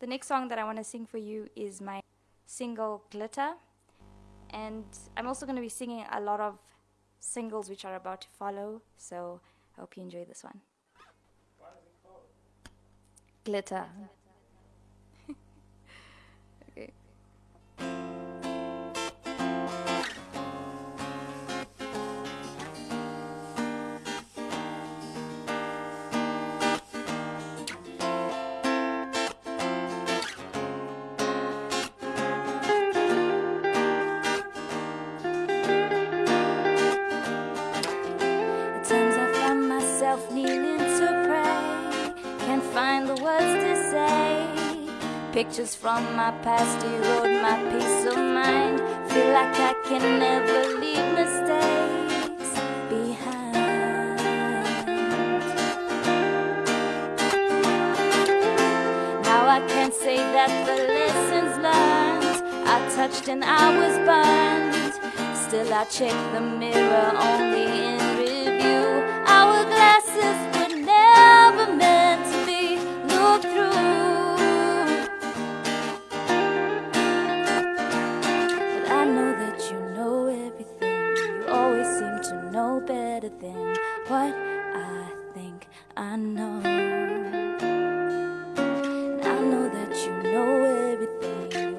The next song that I want to sing for you is my single Glitter. And I'm also going to be singing a lot of singles which are about to follow. So I hope you enjoy this one. Glitter. Pictures from my past erode my peace of mind. Feel like I can never leave mistakes behind. Now I can't say that the lessons learned I touched and I was burned. Still I check the mirror only in review. Hourglasses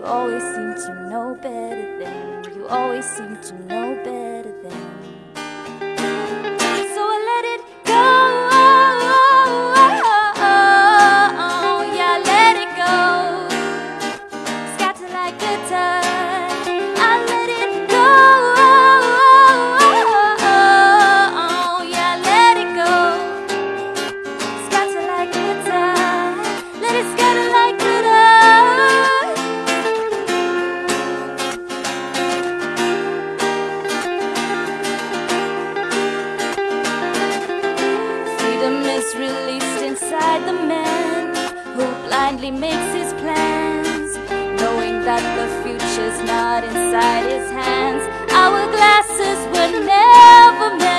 always seem to know better than. You always seem to know better blindly makes his plans, knowing that the future's not inside his hands. Our glasses were never meant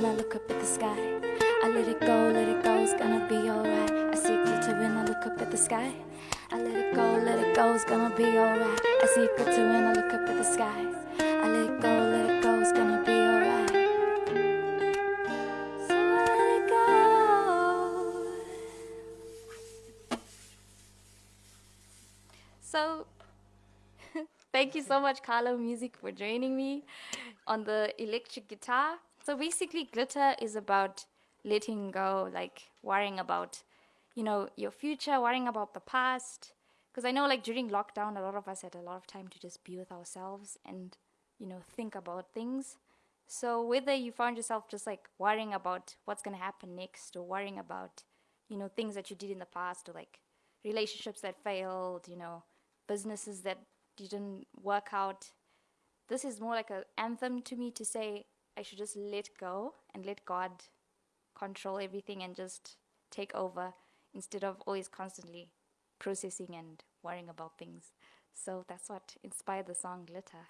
when I look up at the sky. I let it go, let it go, it's gonna be alright. I see glitter when I look up at the sky. I let it go, let it go, it's gonna be alright. I see glitter when I look up at the sky. I let it go, let it go, it's gonna be alright. So let it go. So, thank you so much, Carlo Music, for joining me on the electric guitar. So, basically, glitter is about letting go, like worrying about, you know, your future, worrying about the past, because I know like during lockdown, a lot of us had a lot of time to just be with ourselves and you know think about things. So whether you found yourself just like worrying about what's gonna happen next, or worrying about you know things that you did in the past, or like relationships that failed, you know businesses that didn't work out, this is more like an anthem to me to say I should just let go and let God control everything and just take over instead of always constantly processing and worrying about things. So that's what inspired the song Glitter.